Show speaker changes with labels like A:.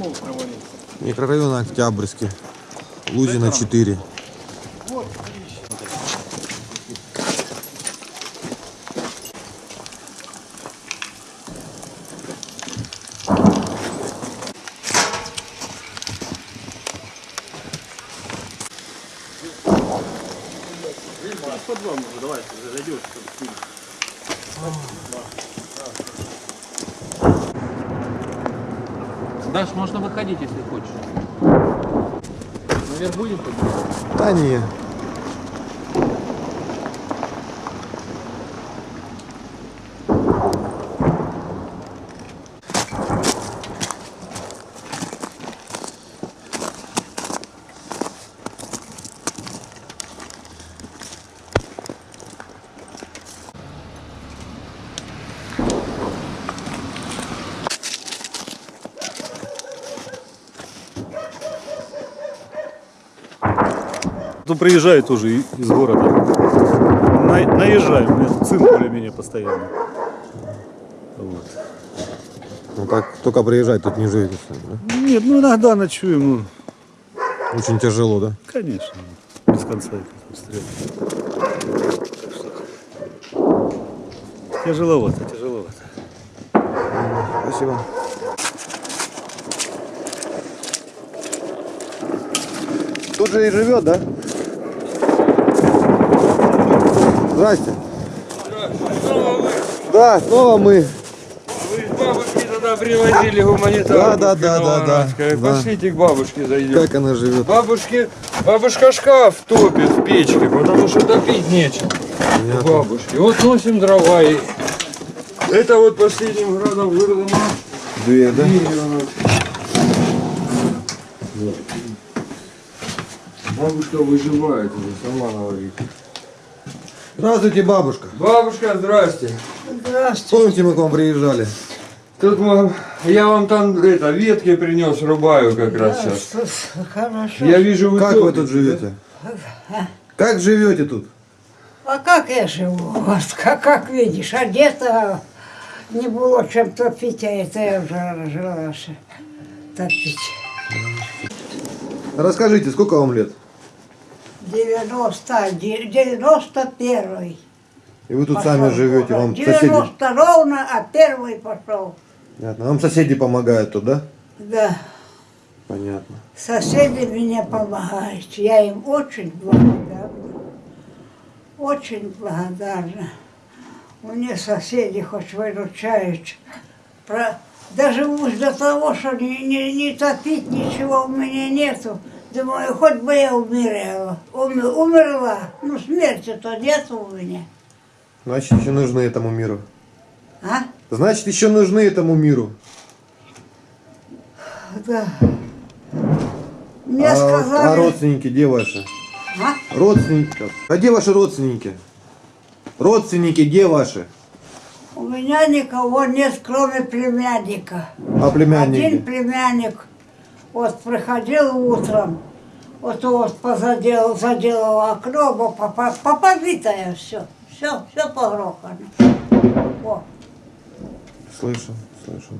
A: Какого провалился?
B: Микрорайон Октябрьский. Лузина 4.
A: Вот, Под вам уже, давай, зайдешь, чтобы
C: Даш, можно выходить, если хочешь. Наверх будем подниматься?
B: Да не.
D: Потом приезжает тоже и- из города. На- наезжаем, у меня сын более-менее постоянно. Вот.
B: Ну так, только приезжать тут не живете да?
D: Нет, ну иногда ночуем, ну,
B: Очень тяжело, да?
D: конечно, без конца это обстрел. Тяжеловато, тяжеловато.
B: Спасибо. Тут же и живет, да? Здрасте. Да, снова мы.
E: Вы к бабушке тогда привозили гуманитарку.
B: Да, да, да, да, да.
E: Пошлите к бабушке зайдем.
B: Как она живет?
E: Бабушке, бабушка шкаф топит в печке, потому что топить нечем. У бабушки. Вот носим дрова и это вот последним градом вырвано.
B: Две, да?
E: Бабушка выживает уже, сама говорит.
B: Здравствуйте, бабушка.
E: Бабушка, здрасте.
B: Помните, мы к вам приезжали?
E: Тут мам, я вам там это, ветки принес, рубаю как раз сейчас.
F: Хорошо.
E: Я вижу, вы
B: Как вы
E: топите,
B: тут живете? Как живете тут?
F: А как я живу? Вот, как, как видишь, одета не было чем топить, а это я уже жила что топить.
B: Расскажите, сколько вам лет?
F: 90, 91
B: И вы тут сами живете, вам соседи...
F: 90 ровно, а первый пошел.
B: Понятно. Вам соседи помогают тут, да?
F: Да,
B: Понятно.
F: соседи мне помогают. Я им очень благодарна. Очень благодарна. Мне соседи хоть выручают. Про... Даже уж до того, что не, не, не топить ничего у меня нету. Думаю, хоть бы я умерла. Умер- умерла. Ну, смерти-то нету у меня.
B: Значит, еще нужны этому миру.
F: А?
B: Значит, еще нужны этому миру.
F: Да. Мне
B: а,
F: сказали...
B: а родственники где ваши?
F: А?
B: Родственники. А где ваши родственники? Родственники где ваши?
F: У меня никого нет, кроме племянника.
B: А
F: Один
B: племянники?
F: племянник вот приходил утром, вот вот позаделал, заделал окно, попа- попобитое все, все, все погрохано. О,
B: Слышу, слышу.